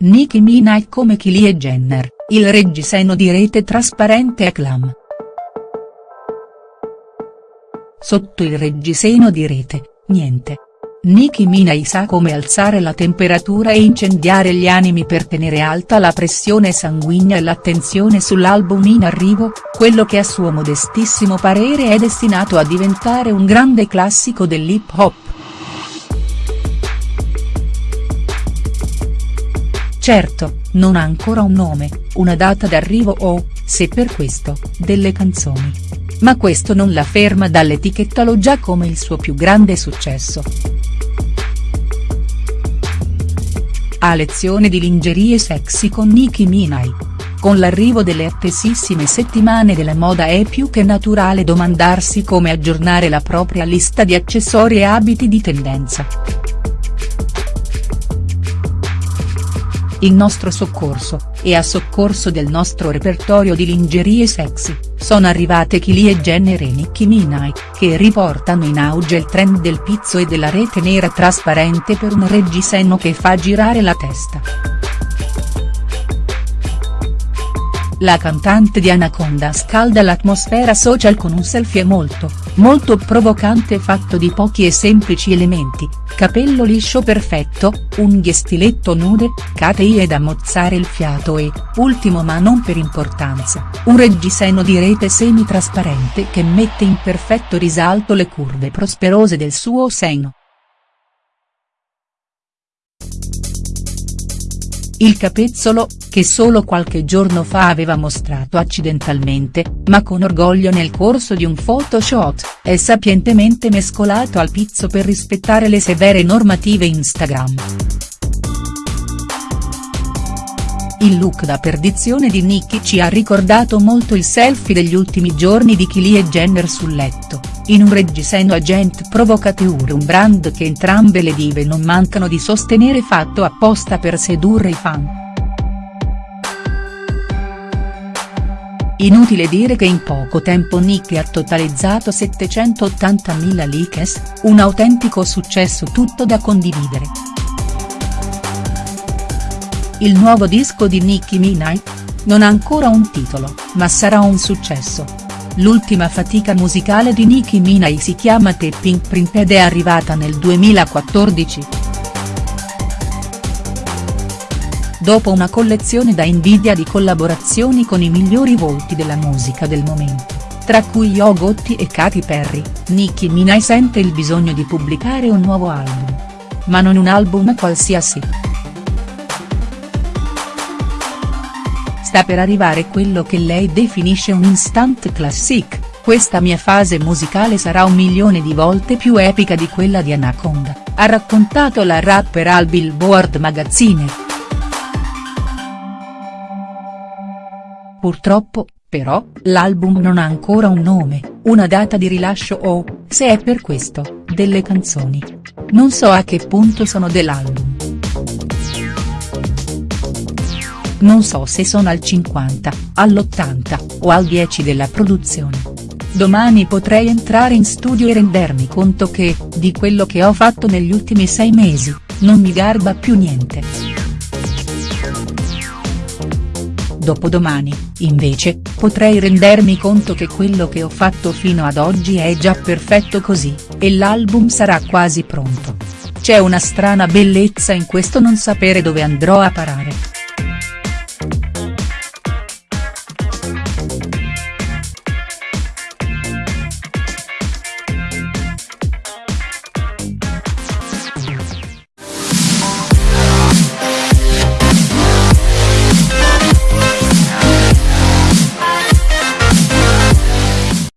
Nicki Minaj come Kylie Jenner, il reggiseno di rete trasparente e. Sotto il reggiseno di rete, niente. Nicki Minaj sa come alzare la temperatura e incendiare gli animi per tenere alta la pressione sanguigna e l'attenzione sull'album in arrivo, quello che a suo modestissimo parere è destinato a diventare un grande classico dell'hip hop. Certo, non ha ancora un nome, una data d'arrivo o, se per questo, delle canzoni. Ma questo non la ferma dall'etichettarlo già come il suo più grande successo. A lezione di lingerie sexy con Nicki Minaj. Con l'arrivo delle attesissime settimane della moda è più che naturale domandarsi come aggiornare la propria lista di accessori e abiti di tendenza. In nostro soccorso, e a soccorso del nostro repertorio di lingerie sexy, sono arrivate Kylie Jenner e Nicki Minaj, che riportano in auge il trend del pizzo e della rete nera trasparente per un reggiseno che fa girare la testa. La cantante di Anaconda scalda l'atmosfera social con un selfie molto, molto provocante fatto di pochi e semplici elementi, capello liscio perfetto, unghie stiletto nude, catei da mozzare il fiato e, ultimo ma non per importanza, un reggiseno di rete semi-trasparente che mette in perfetto risalto le curve prosperose del suo seno. Il capezzolo, che solo qualche giorno fa aveva mostrato accidentalmente, ma con orgoglio nel corso di un photoshoot, è sapientemente mescolato al pizzo per rispettare le severe normative Instagram. Il look da perdizione di Nicki ci ha ricordato molto il selfie degli ultimi giorni di Kylie Jenner sul letto, in un reggiseno agent provocateur un brand che entrambe le dive non mancano di sostenere fatto apposta per sedurre i fan. Inutile dire che in poco tempo Nicki ha totalizzato 780.000 likes, un autentico successo tutto da condividere. Il nuovo disco di Nicki Minaj? Non ha ancora un titolo, ma sarà un successo. L'ultima fatica musicale di Nicki Minaj si chiama The Pink Print ed è arrivata nel 2014. Dopo una collezione da invidia di collaborazioni con i migliori volti della musica del momento, tra cui Yo Gotti e Katy Perry, Nicki Minaj sente il bisogno di pubblicare un nuovo album. Ma non un album qualsiasi. Sta per arrivare quello che lei definisce un instant classic, questa mia fase musicale sarà un milione di volte più epica di quella di Anaconda, ha raccontato la rapper al Billboard Magazine. Purtroppo, però, l'album non ha ancora un nome, una data di rilascio o, se è per questo, delle canzoni. Non so a che punto sono dell'album. Non so se sono al 50, all'80, o al 10 della produzione. Domani potrei entrare in studio e rendermi conto che, di quello che ho fatto negli ultimi sei mesi, non mi garba più niente. Dopodomani, invece, potrei rendermi conto che quello che ho fatto fino ad oggi è già perfetto così, e l'album sarà quasi pronto. C'è una strana bellezza in questo non sapere dove andrò a parare.